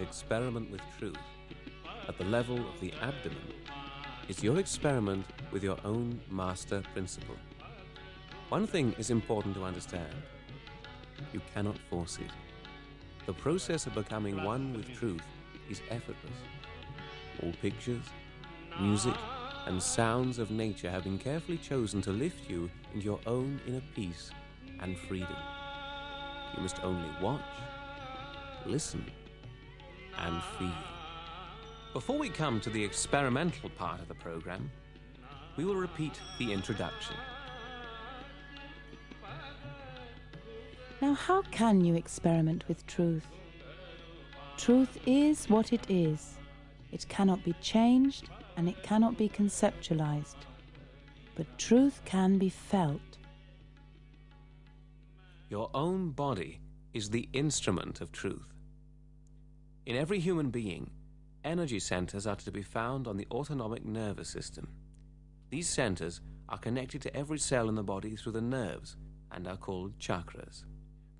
experiment with truth at the level of the abdomen is your experiment with your own master principle. One thing is important to understand you cannot force it. The process of becoming one with truth is effortless. All pictures, music, and sounds of nature have been carefully chosen to lift you into your own inner peace and freedom. You must only watch, listen, and feel. Before we come to the experimental part of the program, we will repeat the introduction. Now, how can you experiment with truth? Truth is what it is. It cannot be changed and it cannot be conceptualized. But truth can be felt. Your own body is the instrument of truth. In every human being, energy centers are to be found on the autonomic nervous system. These centers are connected to every cell in the body through the nerves and are called chakras.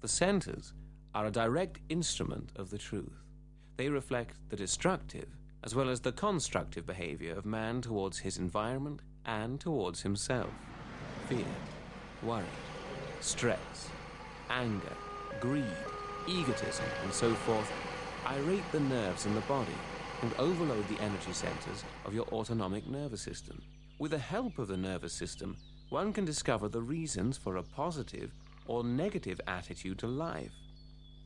The centers are a direct instrument of the truth. They reflect the destructive as well as the constructive behavior of man towards his environment and towards himself. Fear, worry, stress, anger, greed, egotism, and so forth irate the nerves in the body and overload the energy centers of your autonomic nervous system. With the help of the nervous system, one can discover the reasons for a positive or negative attitude to life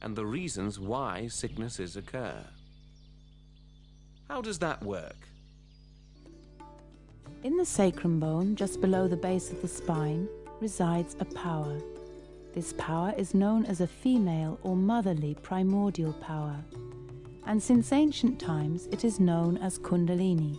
and the reasons why sicknesses occur. How does that work? In the sacrum bone, just below the base of the spine, resides a power. This power is known as a female or motherly primordial power, and since ancient times it is known as Kundalini.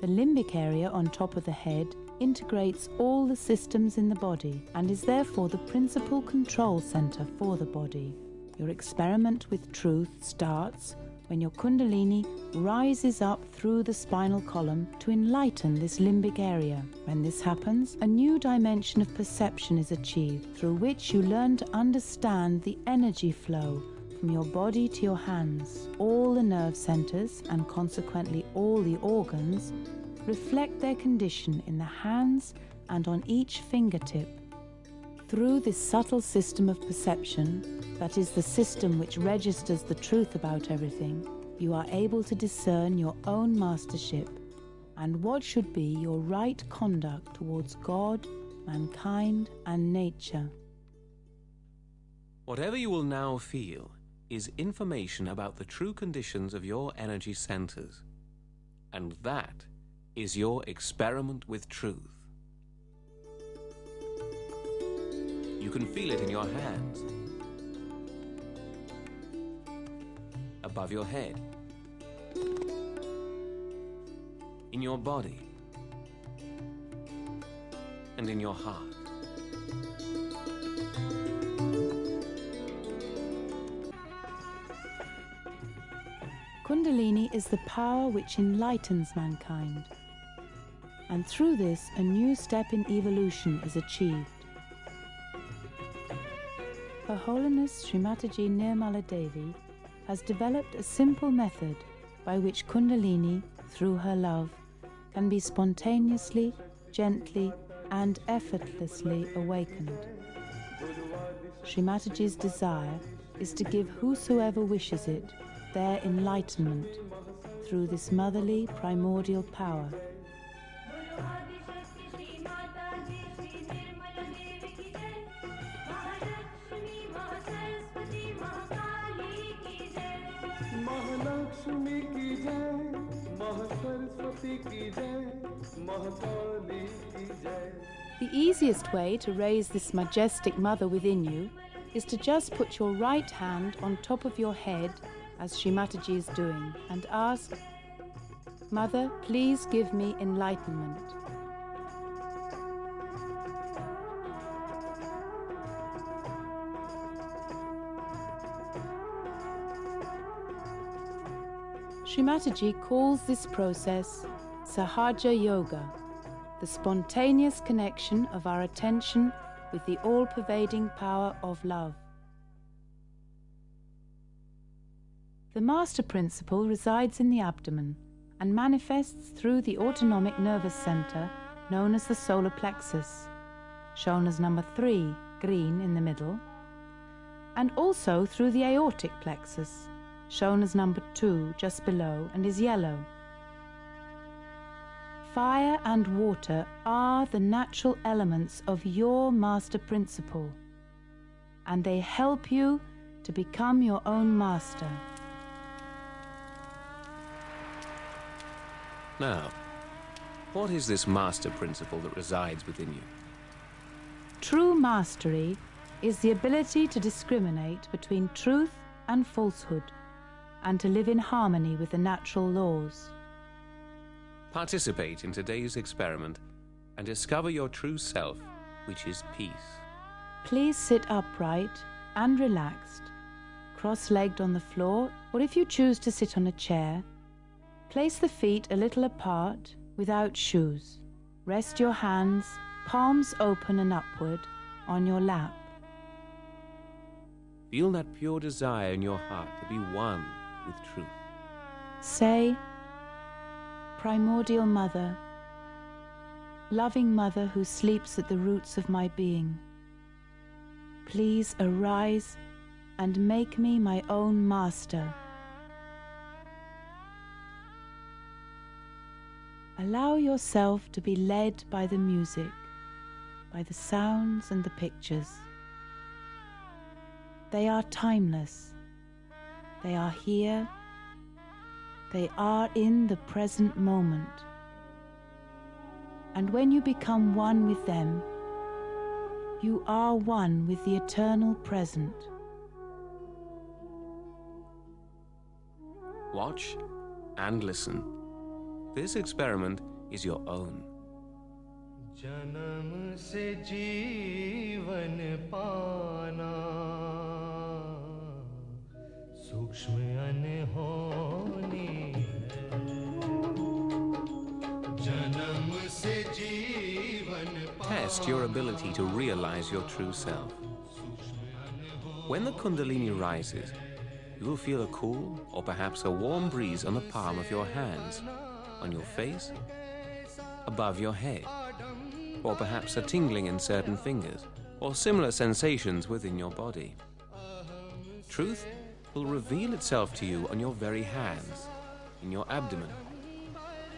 The limbic area on top of the head integrates all the systems in the body and is therefore the principal control center for the body. Your experiment with truth starts when your Kundalini rises up through the spinal column to enlighten this limbic area. When this happens, a new dimension of perception is achieved through which you learn to understand the energy flow from your body to your hands. All the nerve centers and consequently all the organs reflect their condition in the hands and on each fingertip. Through this subtle system of perception, that is the system which registers the truth about everything, you are able to discern your own mastership and what should be your right conduct towards God, mankind, and nature. Whatever you will now feel is information about the true conditions of your energy centers. And that is your experiment with truth. You can feel it in your hands, above your head, in your body, and in your heart. Kundalini is the power which enlightens mankind. And through this, a new step in evolution is achieved. Her Holiness Sri Mataji Nirmala Devi has developed a simple method by which Kundalini, through her love, can be spontaneously, gently, and effortlessly awakened. Sri Mataji's desire is to give whosoever wishes it their enlightenment through this motherly primordial power. Mahalakshmi की जय महासरस्वती की जय महाकाली की जय The easiest way to raise this majestic mother within you is to just put your right hand on top of your head, as Shri Mataji is doing, and ask, Mother, please give me enlightenment. Shri Mataji calls this process Sahaja Yoga, the spontaneous connection of our attention with the all pervading power of love. Master principle resides in the abdomen and manifests through the autonomic nervous center known as the solar plexus, shown as number 3, green in the middle, and also through the aortic plexus, shown as number 2 just below and is yellow. Fire and water are the natural elements of your master principle, and they help you to become your own master. Now, what is this master principle that resides within you? True mastery is the ability to discriminate between truth and falsehood and to live in harmony with the natural laws. Participate in today's experiment and discover your true self, which is peace. Please sit upright and relaxed, cross legged on the floor, or if you choose to sit on a chair, place the feet a little apart without shoes. Rest your hands, palms open and upward, on your lap. Feel that pure desire in your heart to be one with truth. Say, Primordial Mother, loving Mother who sleeps at the roots of my being, please arise and make me my own master. Allow yourself to be led by the music, by the sounds and the pictures. They are timeless. They are here. They are in the present moment. And when you become one with them, you are one with the eternal present. Watch and listen. This experiment is your own. जन्म से जीवन पाना सूक्ष्म अनहोनी है जन्म से जीवन Test your ability to realize your true self. When the Kundalini rises, you will feel a cool or perhaps a warm breeze on the palm of your hands, on your face, above your head, or perhaps a tingling in certain fingers, or similar sensations within your body. Truth will reveal itself to you on your very hands, in your abdomen.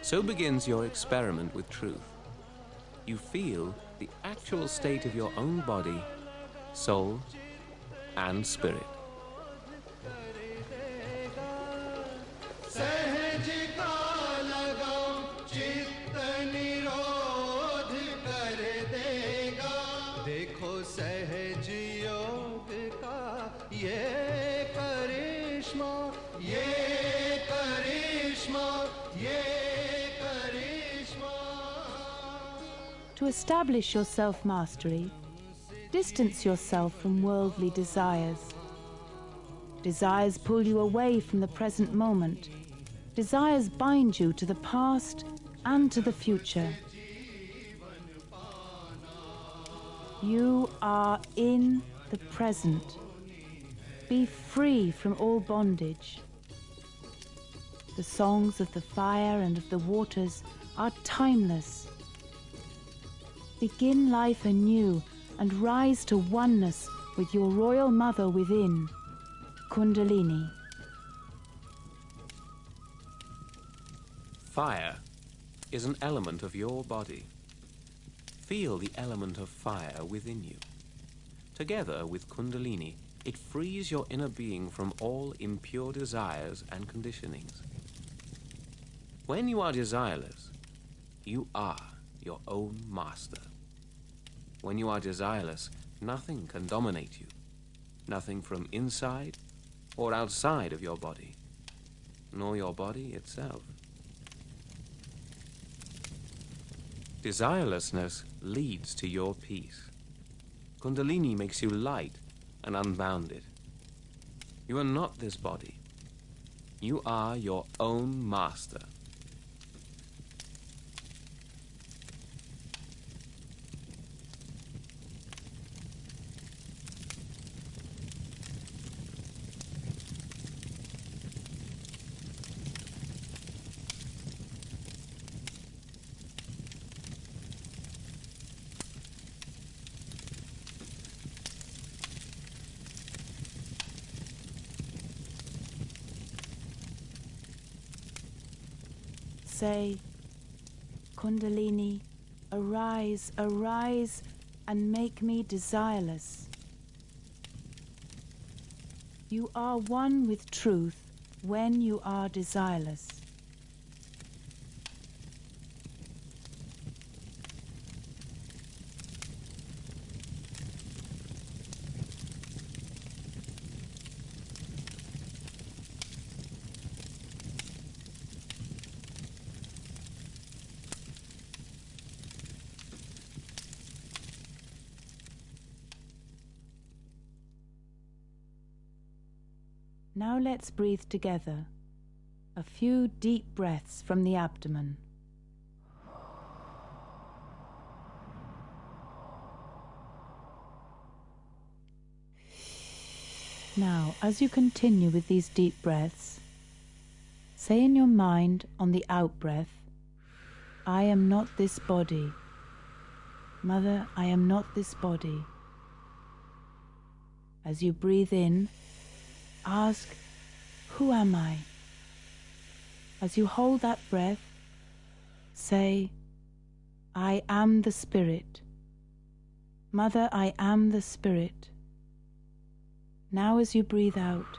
So begins your experiment with truth. You feel the actual state of your own body, soul, and spirit. Establish your self mastery, distance yourself from worldly desires. Desires pull you away from the present moment. Desires bind you to the past and to the future. You are in the present. Be free from all bondage. The songs of the fire and of the waters are timeless. Begin life anew and rise to oneness with your royal mother within, Kundalini. Fire is an element of your body. Feel the element of fire within you. Together with Kundalini, it frees your inner being from all impure desires and conditionings. When you are desireless, you are your own master. When you are desireless, nothing can dominate you. Nothing from inside or outside of your body, nor your body itself. Desirelessness leads to your peace. Kundalini makes you light and unbounded. You are not this body. You are your own master. Say, Kundalini, arise, arise, and make me desireless. You are one with truth when you are desireless. Now let's breathe together. A few deep breaths from the abdomen. Now, as you continue with these deep breaths, say in your mind on the out breath, I am not this body. Mother, I am not this body. As you breathe in, ask, Who am I? As you hold that breath, say, I am the Spirit. Mother, I am the Spirit. Now, as you breathe out,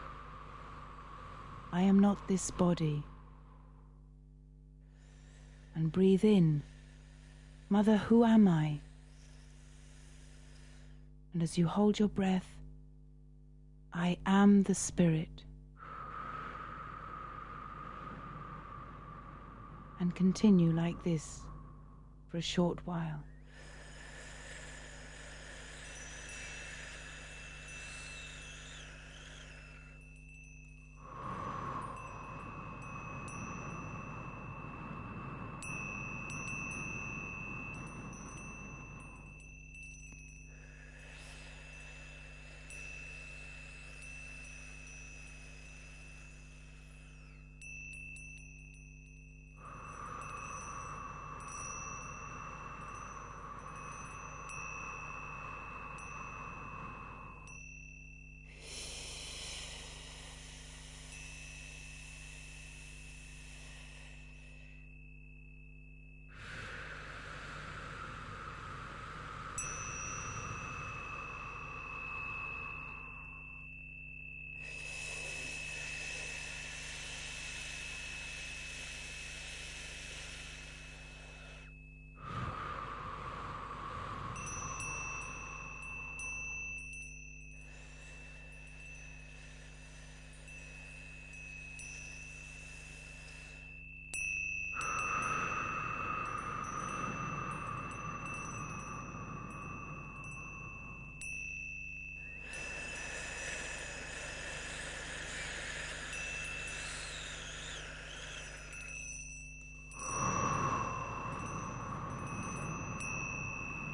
I am not this body. And breathe in, Mother, who am I? And as you hold your breath, I am the Spirit. And continue like this for a short while.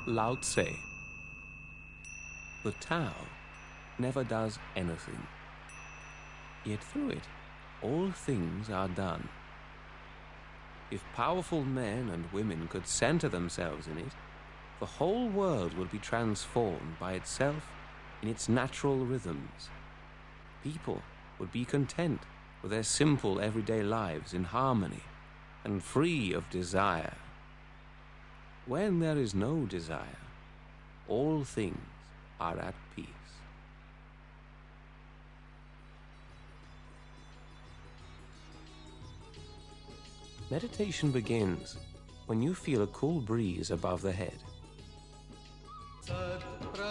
Lao Tse. The Tao never does anything. Yet through it, all things are done. If powerful men and women could center themselves in it, the whole world would be transformed by itself in its natural rhythms. People would be content with their simple everyday lives in harmony and free of desire. When there is no desire, all things are at peace. Meditation begins when you feel a cool breeze above the head. सत्प्रकाश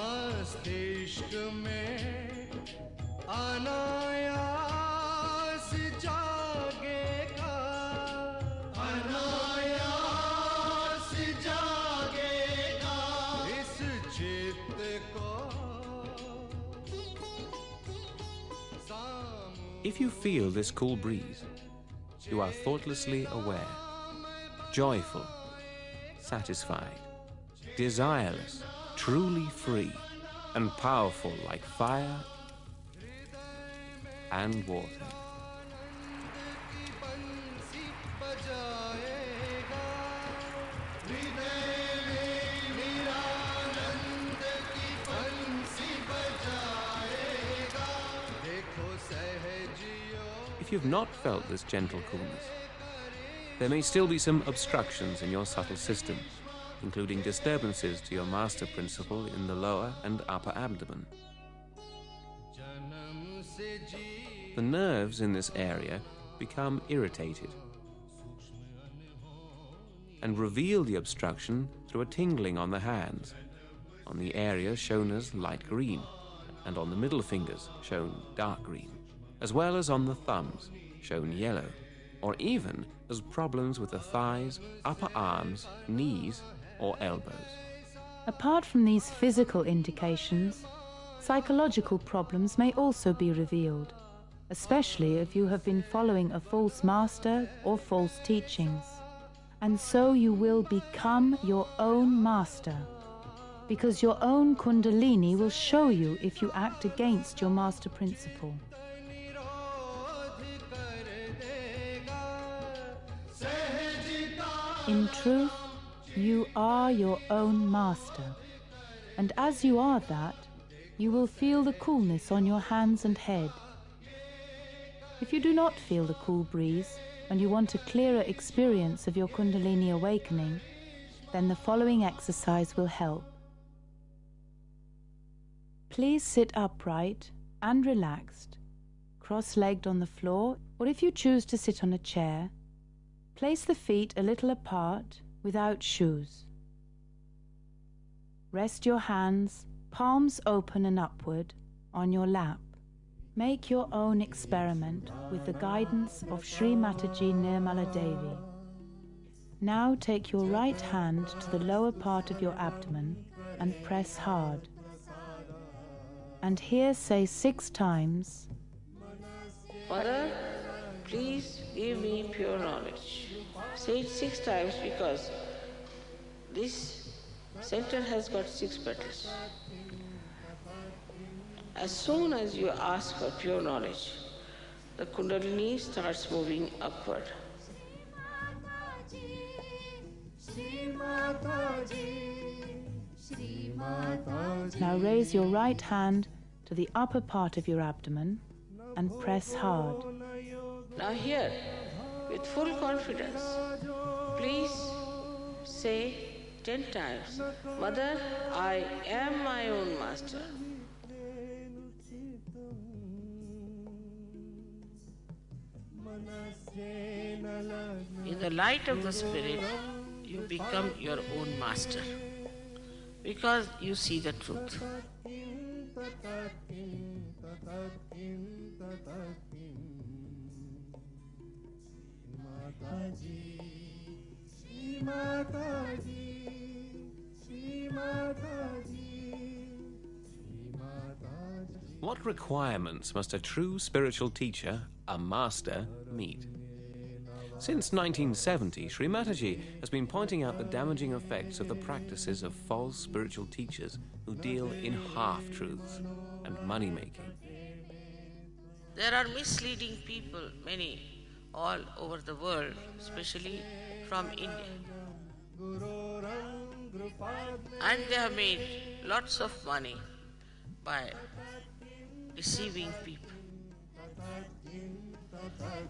मस्तिष्क में अनायास If you feel this cool breeze, you are thoughtlessly aware, joyful, satisfied, desireless, truly free, and powerful like fire and water. You've not felt this gentle coolness, there may still be some obstructions in your subtle system, including disturbances to your master principle in the lower and upper abdomen. The nerves in this area become irritated and reveal the obstruction through a tingling on the hands, on the area shown as light green, and on the middle fingers shown dark green, as well as on the thumbs shown yellow, or even as problems with the thighs, upper arms, knees, or elbows. Apart from these physical indications, psychological problems may also be revealed, especially if you have been following a false master or false teachings and so you will become your own master. Because your own Kundalini will show you if you act against your master principle. In truth, you are your own master. And as you are that, you will feel the coolness on your hands and head. If you do not feel the cool breeze, and you want a clearer experience of your Kundalini awakening, then the following exercise will help. Please sit upright and relaxed, cross legged on the floor, or if you choose to sit on a chair, place the feet a little apart without shoes. Rest your hands, palms open and upward, on your lap. Make your own experiment with the guidance of Sri Mataji Nirmala Devi. Now take your right hand to the lower part of your abdomen and press hard. And here say six times, Mother, please give me pure knowledge. Say it six times because this center has got six petals. As soon as you ask for pure knowledge, the Kundalini starts moving upward. Now raise your right hand to the upper part of your abdomen and press hard. Now, here, with full confidence, please say ten times Mother, I am my own master. In the light of the Spirit, you become your own master because you see the truth. What requirements must a true spiritual teacher, a master, meet? Since 1970, Sri Mataji has been pointing out the damaging effects of the practices of false spiritual teachers who deal in half truths and money making. There are misleading people, many, all over the world, especially from India. And they have made lots of money by deceiving people.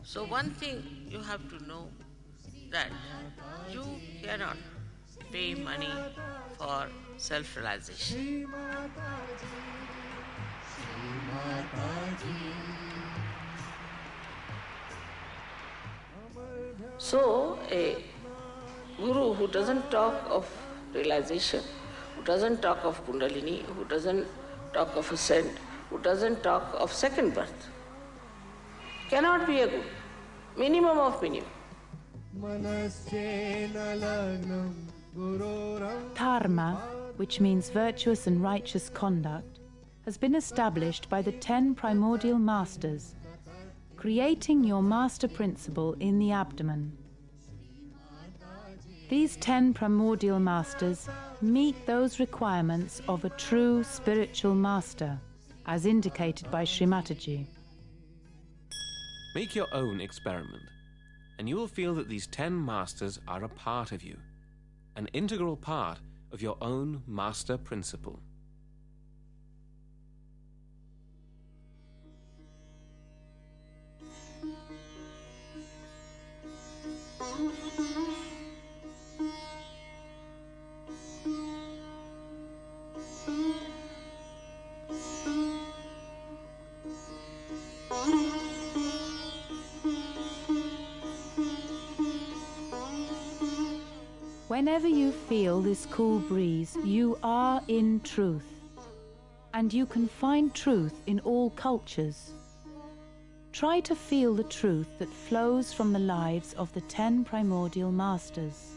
So, one thing you have to know that you cannot pay money for self So, a guru who doesn't talk of realization, who doesn't talk of Kundalini, who doesn't talk of ascent, who doesn't talk of second birth, cannot be a guru. Minimum of minimum. Dharma, which means virtuous and righteous conduct, has been established by the ten primordial masters, creating your master principle in the abdomen. These ten primordial masters meet those requirements of a true spiritual master, as indicated by Sri Mataji. Make your own experiment, and you will feel that these ten masters are a part of you, an integral part of your own master principle. Whenever you feel this cool breeze, you are in truth. And you can find truth in all cultures. Try to feel the truth that flows from the lives of the ten primordial masters.